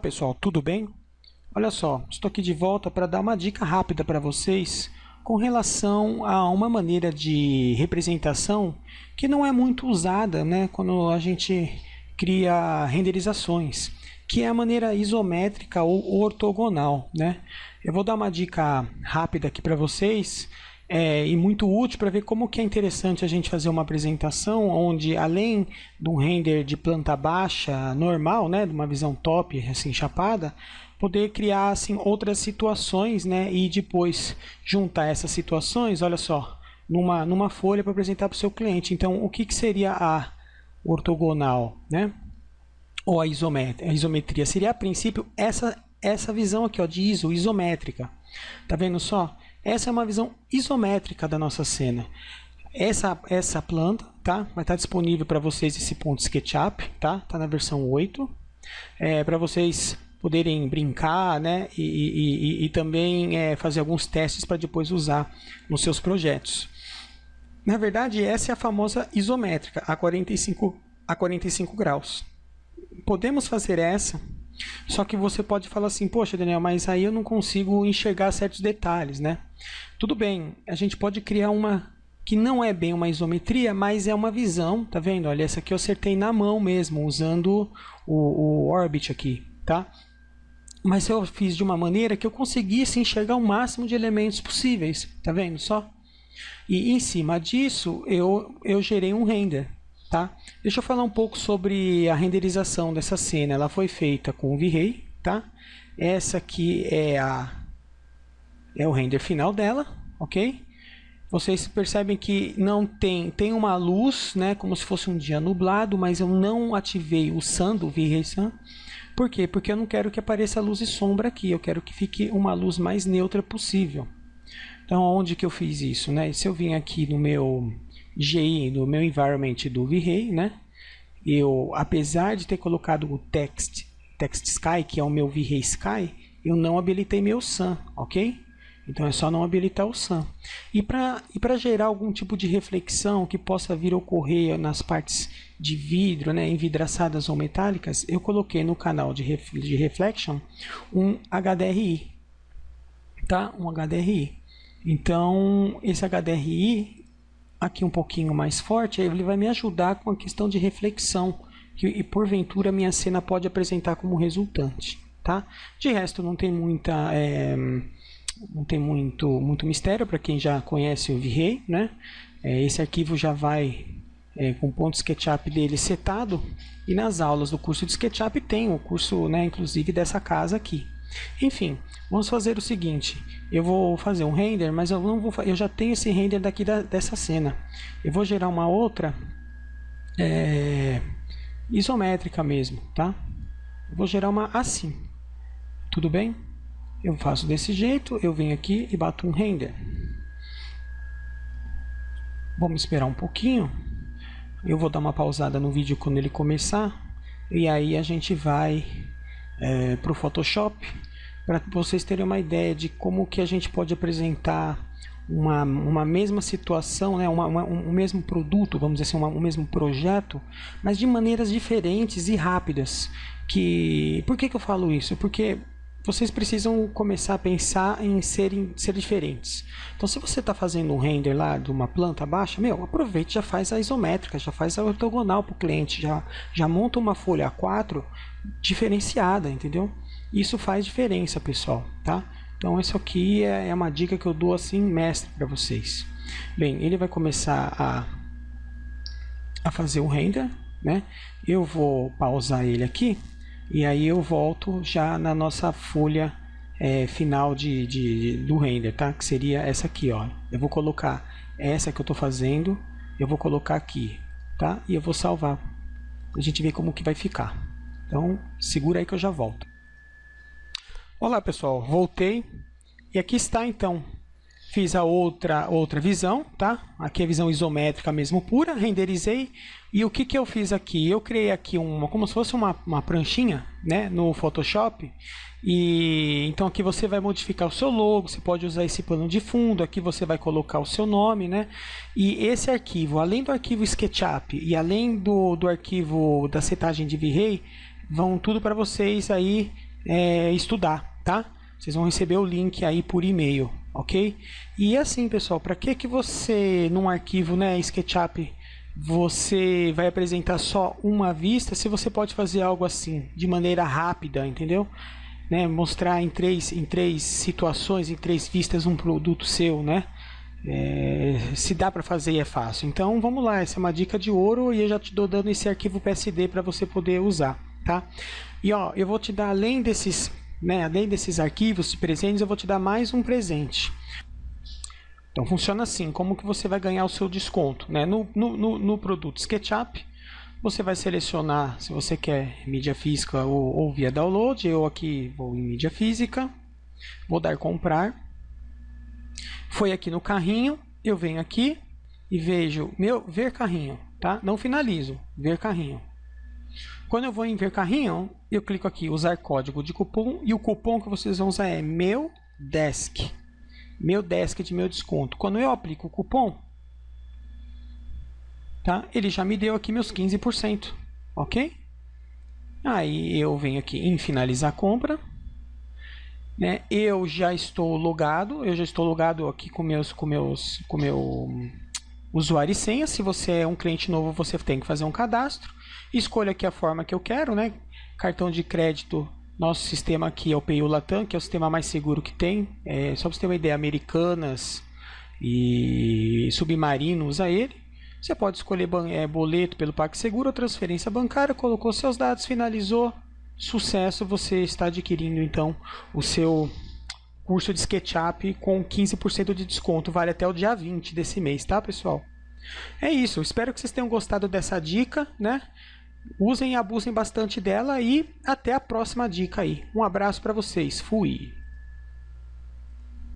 Pessoal, tudo bem? Olha só, estou aqui de volta para dar uma dica rápida para vocês com relação a uma maneira de representação que não é muito usada né, quando a gente cria renderizações, que é a maneira isométrica ou ortogonal. Né? Eu vou dar uma dica rápida aqui para vocês é, e muito útil para ver como que é interessante a gente fazer uma apresentação onde além de um render de planta baixa normal, né, de uma visão top, assim, chapada, poder criar assim outras situações, né, e depois juntar essas situações, olha só, numa, numa folha para apresentar para o seu cliente. Então, o que, que seria a ortogonal, né? Ou a isometria, a isometria seria a princípio essa essa visão aqui, ó, de iso, isométrica. Tá vendo só? Essa é uma visão isométrica da nossa cena. Essa, essa planta tá? vai estar disponível para vocês esse ponto SketchUp, tá? Tá na versão 8. É, para vocês poderem brincar né? e, e, e, e também é, fazer alguns testes para depois usar nos seus projetos. Na verdade, essa é a famosa isométrica, a 45, a 45 graus. Podemos fazer essa só que você pode falar assim, poxa Daniel, mas aí eu não consigo enxergar certos detalhes, né? Tudo bem, a gente pode criar uma que não é bem uma isometria, mas é uma visão, tá vendo? Olha, essa aqui eu acertei na mão mesmo, usando o, o Orbit aqui, tá? Mas eu fiz de uma maneira que eu conseguisse enxergar o máximo de elementos possíveis, tá vendo só? E em cima disso, eu, eu gerei um render, Tá? Deixa eu falar um pouco sobre a renderização dessa cena. Ela foi feita com o V-Ray. Tá? Essa aqui é, a, é o render final dela. ok? Vocês percebem que não tem, tem uma luz, né, como se fosse um dia nublado, mas eu não ativei o Sun do V-Ray Sun. Por quê? Porque eu não quero que apareça luz e sombra aqui, eu quero que fique uma luz mais neutra possível. Então, onde que eu fiz isso? Né? Se eu vim aqui no meu GI no meu environment do V-Ray, né? Eu, apesar de ter colocado o text, text sky, que é o meu V-Ray Sky, eu não habilitei meu sun, ok? Então é só não habilitar o sun. E para e gerar algum tipo de reflexão que possa vir a ocorrer nas partes de vidro, né, envidraçadas ou metálicas, eu coloquei no canal de, ref, de reflection um HDRI, tá? Um HDRI. Então esse HDRI aqui um pouquinho mais forte, ele vai me ajudar com a questão de reflexão, que, e porventura minha cena pode apresentar como resultante. Tá? De resto, não tem muita... É, não tem muito, muito mistério para quem já conhece o V-Ray, né? É, esse arquivo já vai é, com o ponto SketchUp dele setado e nas aulas do curso de SketchUp tem o curso, né, inclusive dessa casa aqui. Enfim, vamos fazer o seguinte, eu vou fazer um render, mas eu não vou, eu já tenho esse render daqui da, dessa cena. Eu vou gerar uma outra é, isométrica mesmo, tá? Eu vou gerar uma assim, tudo bem? Eu faço desse jeito, eu venho aqui e bato um render. Vamos esperar um pouquinho. Eu vou dar uma pausada no vídeo quando ele começar. E aí a gente vai é, para o Photoshop para vocês terem uma ideia de como que a gente pode apresentar uma, uma mesma situação, né, uma, uma, um mesmo produto, vamos dizer assim, uma, um mesmo projeto, mas de maneiras diferentes e rápidas. Que, por que, que eu falo isso? Porque vocês precisam começar a pensar em serem ser diferentes. Então, se você está fazendo um render lá de uma planta baixa, meu, aproveite já faz a isométrica, já faz a ortogonal para o cliente, já, já monta uma folha A4 diferenciada, entendeu? Isso faz diferença, pessoal, tá? Então, isso aqui é, é uma dica que eu dou assim, mestre para vocês. Bem, ele vai começar a, a fazer o render, né? Eu vou pausar ele aqui e aí eu volto já na nossa folha é, final de, de, do render, tá? Que seria essa aqui, ó. Eu vou colocar essa que eu estou fazendo, eu vou colocar aqui, tá? E eu vou salvar. A gente ver como que vai ficar. Então, segura aí que eu já volto. Olá, pessoal. Voltei. E aqui está, então, Fiz a outra, outra visão, tá? Aqui é a visão isométrica mesmo pura, renderizei. E o que, que eu fiz aqui? Eu criei aqui uma, como se fosse uma, uma pranchinha né, no Photoshop. E então aqui você vai modificar o seu logo, você pode usar esse plano de fundo, aqui você vai colocar o seu nome, né? E esse arquivo, além do arquivo SketchUp e além do, do arquivo da setagem de V-Ray, vão tudo para vocês aí é, estudar, tá? Vocês vão receber o link aí por e-mail, ok? E assim, pessoal, para que que você, num arquivo, né, SketchUp, você vai apresentar só uma vista, se você pode fazer algo assim, de maneira rápida, entendeu? Né, mostrar em três, em três situações, em três vistas um produto seu, né? É, se dá para fazer é fácil. Então vamos lá, essa é uma dica de ouro e eu já te dou dando esse arquivo PSD para você poder usar, tá? E ó, eu vou te dar além desses, né, além desses arquivos de presentes, eu vou te dar mais um presente. Então funciona assim, como que você vai ganhar o seu desconto, né? No, no, no, produto SketchUp, você vai selecionar se você quer mídia física ou, ou via download. Eu aqui vou em mídia física, vou dar comprar foi aqui no carrinho, eu venho aqui e vejo meu ver carrinho, tá? Não finalizo, ver carrinho. Quando eu vou em ver carrinho, eu clico aqui usar código de cupom e o cupom que vocês vão usar é meu desk. Meu desk de meu desconto. Quando eu aplico o cupom, tá? Ele já me deu aqui meus 15%, OK? Aí eu venho aqui em finalizar a compra né? Eu já estou logado, eu já estou logado aqui com meus, com meus, com meu usuário e senha. Se você é um cliente novo, você tem que fazer um cadastro. Escolha aqui a forma que eu quero, né? Cartão de crédito. Nosso sistema aqui é o PayU Latam, que é o sistema mais seguro que tem. É, só para você ter uma ideia, Americanas e Submarino usa ele. Você pode escolher é, boleto pelo PagSeguro ou transferência bancária, colocou seus dados, finalizou, sucesso, você está adquirindo então o seu curso de SketchUp com 15% de desconto, vale até o dia 20 desse mês, tá, pessoal? É isso, espero que vocês tenham gostado dessa dica, né? Usem e abusem bastante dela e até a próxima dica aí. Um abraço para vocês, fui!